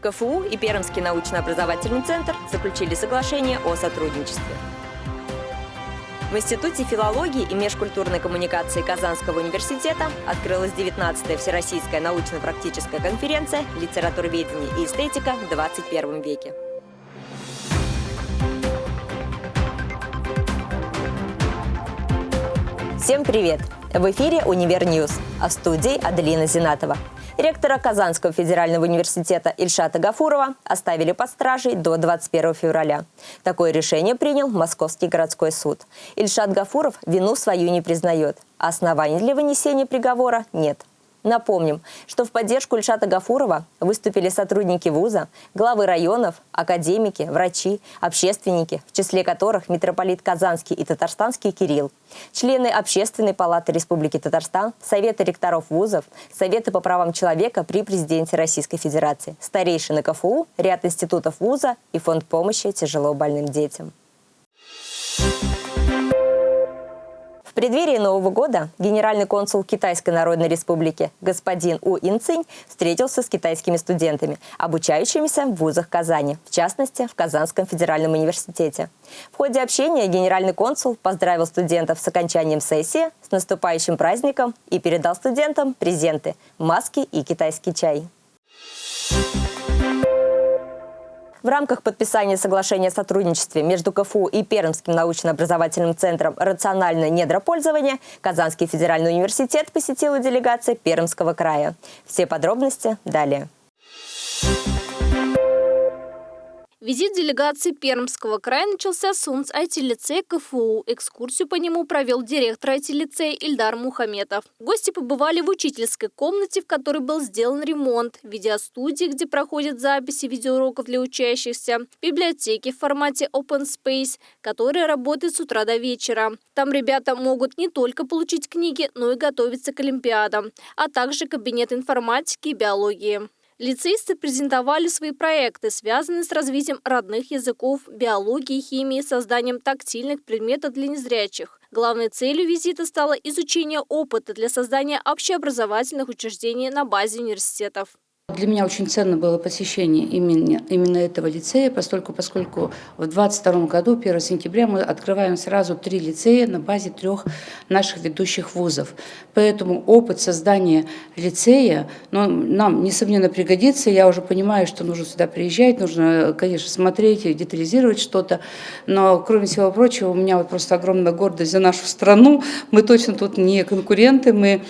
КФУ и Пермский научно-образовательный центр заключили соглашение о сотрудничестве. В Институте филологии и межкультурной коммуникации Казанского университета открылась 19-я Всероссийская научно-практическая конференция «Литературоведение и эстетика в 21 веке». Всем привет! В эфире «Универ -Ньюз», а в студии Аделина Зинатова. Ректора Казанского федерального университета Ильшата Гафурова оставили под стражей до 21 февраля. Такое решение принял Московский городской суд. Ильшат Гафуров вину свою не признает, оснований для вынесения приговора нет. Напомним, что в поддержку Ильшата Гафурова выступили сотрудники вуза, главы районов, академики, врачи, общественники, в числе которых митрополит Казанский и Татарстанский Кирилл, члены Общественной палаты Республики Татарстан, Советы ректоров вузов, Советы по правам человека при президенте Российской Федерации, старейшины КФУ, ряд институтов вуза и фонд помощи тяжело больным детям. Преддверии Нового года генеральный консул Китайской Народной Республики господин У Инцинь встретился с китайскими студентами, обучающимися в вузах Казани, в частности, в Казанском федеральном университете. В ходе общения генеральный консул поздравил студентов с окончанием сессии, с наступающим праздником и передал студентам презенты – маски и китайский чай. В рамках подписания соглашения о сотрудничестве между КФУ и Пермским научно-образовательным центром «Рациональное недропользование» Казанский федеральный университет посетила делегация Пермского края. Все подробности далее. Визит делегации Пермского края начался с УНС IT-лицея КФУ. Экскурсию по нему провел директор IT-лицея Ильдар Мухаметов. Гости побывали в учительской комнате, в которой был сделан ремонт, видеостудии, где проходят записи видеоуроков для учащихся, библиотеки в формате Open Space, которая работает с утра до вечера. Там ребята могут не только получить книги, но и готовиться к олимпиадам, а также кабинет информатики и биологии. Лицеисты презентовали свои проекты, связанные с развитием родных языков, биологии, химии, созданием тактильных предметов для незрячих. Главной целью визита стало изучение опыта для создания общеобразовательных учреждений на базе университетов. Для меня очень ценно было посещение именно, именно этого лицея, поскольку, поскольку в 2022 году, 1 сентября, мы открываем сразу три лицея на базе трех наших ведущих вузов. Поэтому опыт создания лицея ну, нам, несомненно, пригодится. Я уже понимаю, что нужно сюда приезжать, нужно, конечно, смотреть и детализировать что-то. Но, кроме всего прочего, у меня вот просто огромная гордость за нашу страну. Мы точно тут не конкуренты, мы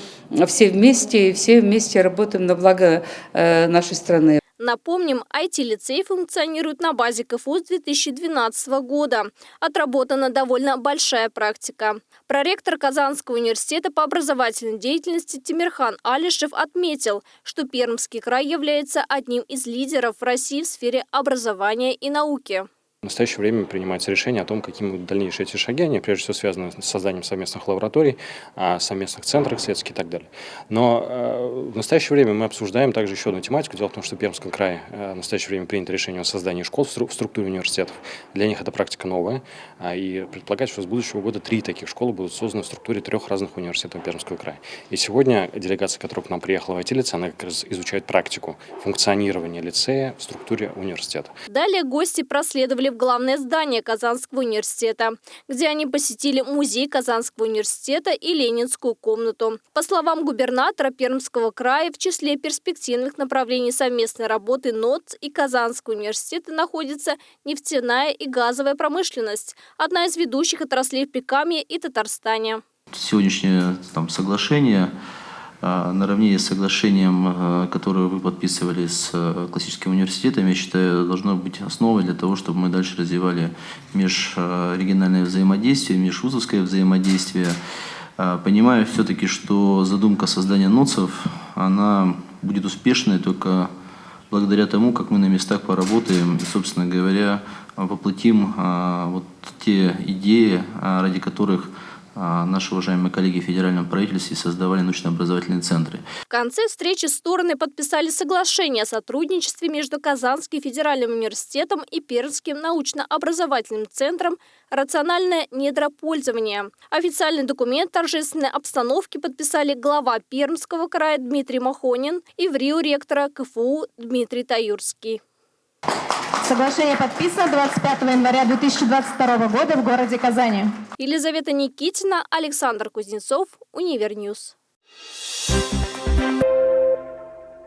все вместе, все вместе работаем на благо э, нашей страны. Напомним, IT-лицей функционирует на базе КФУ с 2012 года. Отработана довольно большая практика. Проректор Казанского университета по образовательной деятельности Тимирхан Алишев отметил, что Пермский край является одним из лидеров России в сфере образования и науки. В настоящее время принимается решение о том, какими будут дальнейшие эти шаги. Они прежде всего связаны с созданием совместных лабораторий, а, совместных центров исследовательских и так далее. Но э, в настоящее время мы обсуждаем также еще одну тематику. Дело в том, что в Пермском крае э, в настоящее время принято решение о создании школ в структуре университетов. Для них это практика новая. А, и предполагается, что с будущего года три таких школы будут созданы в структуре трех разных университетов Пермского края. И сегодня делегация, которая к нам приехала в IT-лице, она как раз изучает практику функционирования лицея в структуре университета. Далее гости проследовали в главное здание Казанского университета, где они посетили музей Казанского университета и Ленинскую комнату. По словам губернатора Пермского края, в числе перспективных направлений совместной работы НОЦ и Казанского университета находится нефтяная и газовая промышленность, одна из ведущих отраслей в Прикамье и Татарстане. Сегодняшнее там, соглашение наравне с соглашением, а, которое вы подписывали с а, классическим университетом, я считаю, должно быть основой для того, чтобы мы дальше развивали межрегиональное взаимодействие, межвузовское взаимодействие. Понимаю все-таки, что задумка создания НОЦов, она будет успешной только благодаря тому, как мы на местах поработаем и, собственно говоря, воплотим вот те идеи, ради которых а, наши уважаемые коллеги в федеральном правительстве создавали научно-образовательные центры. В конце встречи стороны подписали соглашение о сотрудничестве между Казанским федеральным университетом и Пермским научно-образовательным центром «Рациональное недропользование». Официальный документ торжественной обстановки подписали глава Пермского края Дмитрий Махонин и в Рио ректора КФУ Дмитрий Таюрский. Соглашение подписано 25 января 2022 года в городе Казани. Елизавета Никитина, Александр Кузнецов, Univer News.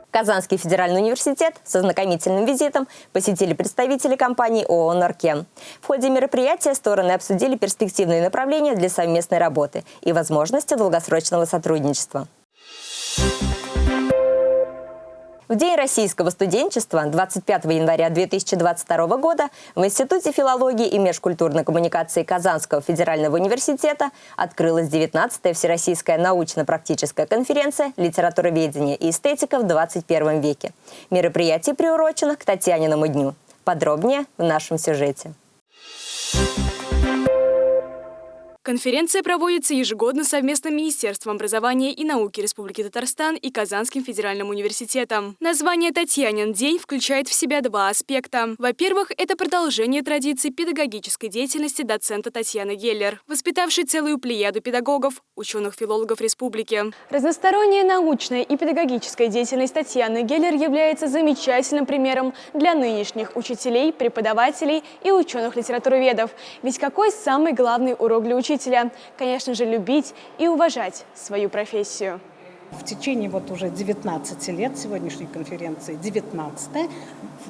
Казанский федеральный университет с ознакомительным визитом посетили представители компании ООО «Норкен». В ходе мероприятия стороны обсудили перспективные направления для совместной работы и возможности долгосрочного сотрудничества. В День российского студенчества 25 января 2022 года в Институте филологии и межкультурной коммуникации Казанского федерального университета открылась 19-я Всероссийская научно-практическая конференция «Литературоведение и эстетика в 21 веке». Мероприятие приурочено к Татьяниному дню. Подробнее в нашем сюжете. Конференция проводится ежегодно совместно Министерством образования и науки Республики Татарстан и Казанским федеральным университетом. Название «Татьянин день» включает в себя два аспекта. Во-первых, это продолжение традиции педагогической деятельности доцента Татьяны Геллер, воспитавшей целую плеяду педагогов, ученых-филологов республики. Разносторонняя научная и педагогическая деятельность Татьяны Геллер является замечательным примером для нынешних учителей, преподавателей и ученых-литературоведов. Ведь какой самый главный урок для учителя? Учителя, конечно же, любить и уважать свою профессию. В течение вот уже 19 лет сегодняшней конференции, 19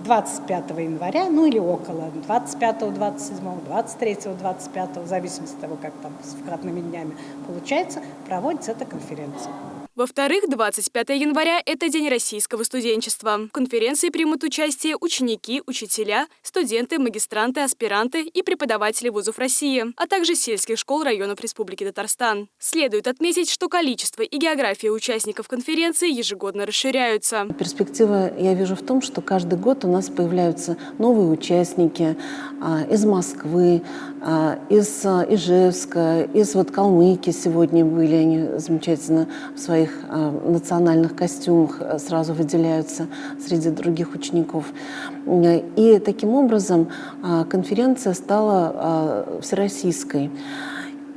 25 января, ну или около 25, 27, 23, 25, в зависимости от того, как там с вкратными днями получается, проводится эта конференция. Во-вторых, 25 января – это День российского студенчества. В конференции примут участие ученики, учителя, студенты, магистранты, аспиранты и преподаватели вузов России, а также сельских школ районов Республики Татарстан. Следует отметить, что количество и география участников конференции ежегодно расширяются. Перспектива я вижу в том, что каждый год у нас появляются новые участники а, из Москвы, а, из а, Ижевска, из вот Калмыкии сегодня были, они замечательно в своих а, национальных костюмах сразу выделяются среди других учеников. И таким образом конференция стала всероссийской.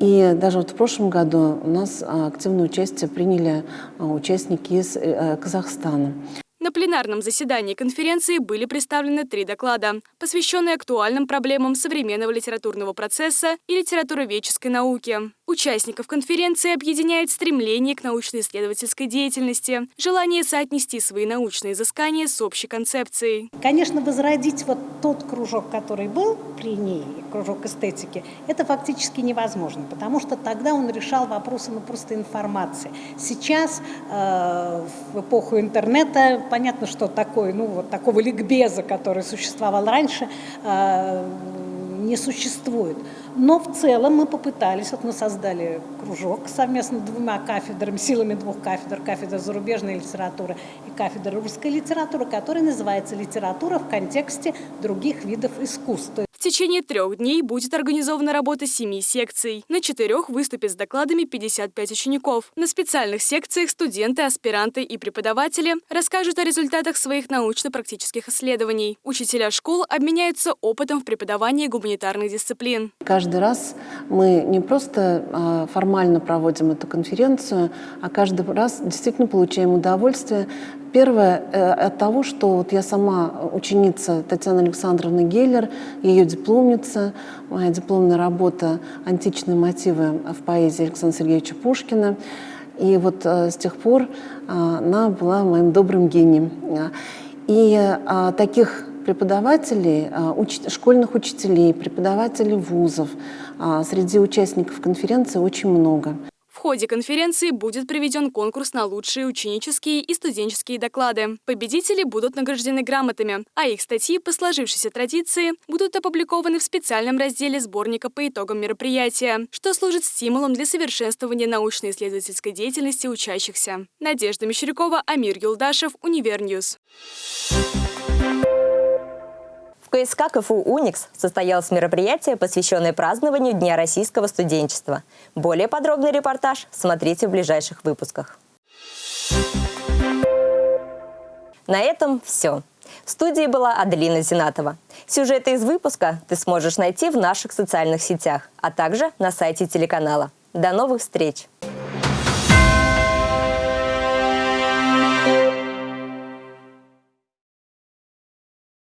И даже вот в прошлом году у нас активное участие приняли участники из э, Казахстана. На пленарном заседании конференции были представлены три доклада, посвященные актуальным проблемам современного литературного процесса и литературоведческой науки. Участников конференции объединяет стремление к научно-исследовательской деятельности, желание соотнести свои научные изыскания с общей концепцией. Конечно, возродить вот тот кружок, который был при ней, кружок эстетики, это фактически невозможно, потому что тогда он решал вопросы ну, просто информации. Сейчас, э, в эпоху интернета, понятно, что такое, ну, вот такого ликбеза, который существовал раньше, э, не существует. Но в целом мы попытались, вот мы создали кружок совместно двумя кафедрами, силами двух кафедр, кафедра зарубежной литературы и кафедра русской литературы, который называется «Литература в контексте других видов искусства» течение трех дней будет организована работа семи секций. На четырех выступят с докладами 55 учеников. На специальных секциях студенты, аспиранты и преподаватели расскажут о результатах своих научно-практических исследований. Учителя школ обменяются опытом в преподавании гуманитарных дисциплин. Каждый раз мы не просто а, формально проводим эту конференцию, а каждый раз действительно получаем удовольствие Первое э, от того, что вот я сама ученица Татьяны Александровны Геллер, ее дипломница, моя дипломная работа «Античные мотивы в поэзии Александра Сергеевича Пушкина». И вот э, с тех пор э, она была моим добрым гением. И таких преподавателей, школьных учителей, преподавателей вузов среди участников конференции очень много ходе конференции будет проведен конкурс на лучшие ученические и студенческие доклады. Победители будут награждены грамотами, а их статьи по сложившейся традиции будут опубликованы в специальном разделе сборника по итогам мероприятия, что служит стимулом для совершенствования научно-исследовательской деятельности учащихся. Надежда Мещерякова, Амир Юлдашев, Univer News. КСК КФУ «Уникс» состоялось мероприятие, посвященное празднованию Дня российского студенчества. Более подробный репортаж смотрите в ближайших выпусках. На этом все. В студии была Аделина Зинатова. Сюжеты из выпуска ты сможешь найти в наших социальных сетях, а также на сайте телеканала. До новых встреч!